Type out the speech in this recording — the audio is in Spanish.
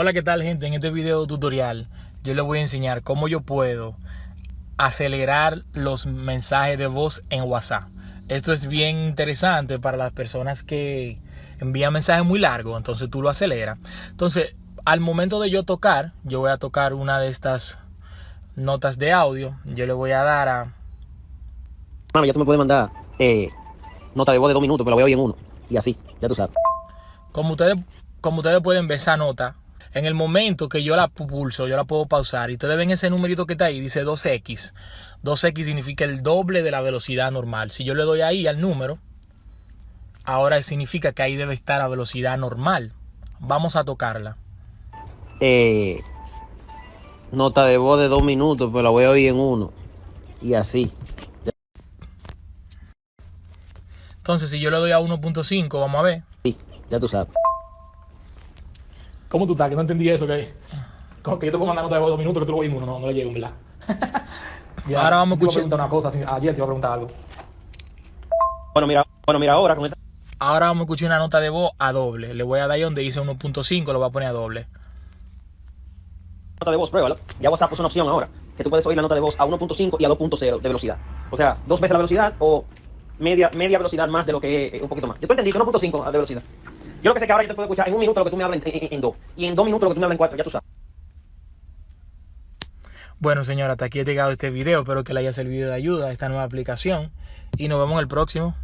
Hola, ¿qué tal gente? En este video tutorial yo les voy a enseñar cómo yo puedo acelerar los mensajes de voz en WhatsApp. Esto es bien interesante para las personas que envían mensajes muy largos, entonces tú lo aceleras. Entonces, al momento de yo tocar, yo voy a tocar una de estas notas de audio, yo le voy a dar a... Mano, ya tú me puedes mandar eh, nota de voz de dos minutos, pero la voy a oír en uno. Y así, ya tú sabes. Como ustedes, como ustedes pueden ver esa nota, en el momento que yo la pulso, yo la puedo pausar y ustedes ven ese numerito que está ahí, dice 2X. 2X significa el doble de la velocidad normal. Si yo le doy ahí al número, ahora significa que ahí debe estar a velocidad normal. Vamos a tocarla. Eh, nota de voz de dos minutos, pero la voy a oír en uno. Y así. Entonces, si yo le doy a 1.5, vamos a ver. Sí, ya tú sabes. ¿Cómo tú estás? Que no entendí eso, que, como que yo te puedo mandar nota de voz dos minutos que tú lo oís en uno, no, no le llego, ¿verdad? Ya, Ahora vamos a escuchar- preguntar una cosa, ayer te iba a preguntar algo. Bueno, mira, bueno, mira ahora con esta Ahora vamos a escuchar una nota de voz a doble. Le voy a dar ahí donde dice 1.5, lo voy a poner a doble. nota de voz, pruébalo. Ya WhatsApp puso una opción ahora, que tú puedes oír la nota de voz a 1.5 y a 2.0 de velocidad. O sea, dos veces la velocidad o media, media velocidad más de lo que es un poquito más. Yo te entendí que 1.5 de velocidad. Yo lo que sé que ahora yo te puedo escuchar en un minuto lo que tú me hablas en, dos. Y en dos minutos lo que tú me hablas en cuatro, ya tú sabes. Bueno, señora, hasta aquí he llegado este video. Espero que le haya servido de ayuda esta nueva aplicación. Y nos vemos en el próximo.